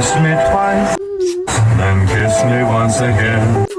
اس میں بانس گیا